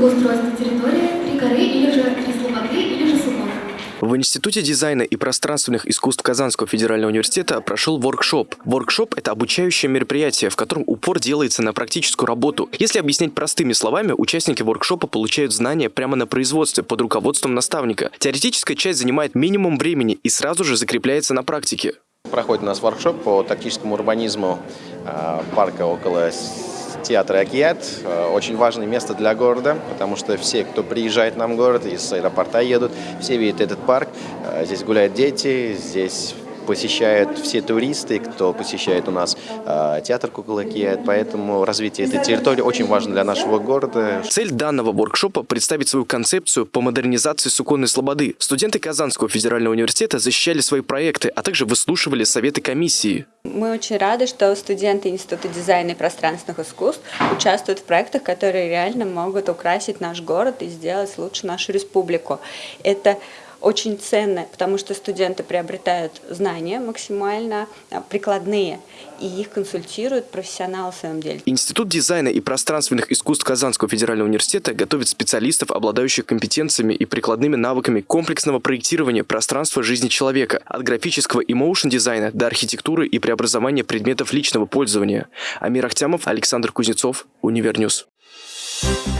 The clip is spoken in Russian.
благоустройства территории, три горы или же три слободы или же сукон. В Институте дизайна и пространственных искусств Казанского федерального университета прошел воркшоп. Воркшоп – это обучающее мероприятие, в котором упор делается на практическую работу. Если объяснять простыми словами, участники воркшопа получают знания прямо на производстве под руководством наставника. Теоретическая часть занимает минимум времени и сразу же закрепляется на практике. Проходит у нас воркшоп по тактическому урбанизму э, парка около театра Акият. Очень важное место для города, потому что все, кто приезжает нам в город, из аэропорта едут, все видят этот парк. Э, здесь гуляют дети, здесь посещают все туристы, кто посещает у нас э, театр Куколакия, поэтому развитие этой территории очень важно для нашего города. Цель данного воркшопа – представить свою концепцию по модернизации Суконной Слободы. Студенты Казанского федерального университета защищали свои проекты, а также выслушивали советы комиссии. Мы очень рады, что студенты Института дизайна и пространственных искусств участвуют в проектах, которые реально могут украсить наш город и сделать лучше нашу республику. Это очень ценно, потому что студенты приобретают знания максимально а, прикладные, и их консультируют профессионалы в своем деле. Институт дизайна и пространственных искусств Казанского федерального университета готовит специалистов, обладающих компетенциями и прикладными навыками комплексного проектирования пространства жизни человека, от графического и моушн-дизайна до архитектуры и преобразования предметов личного пользования. Амир Ахтямов, Александр Кузнецов, Универньюз. Thank you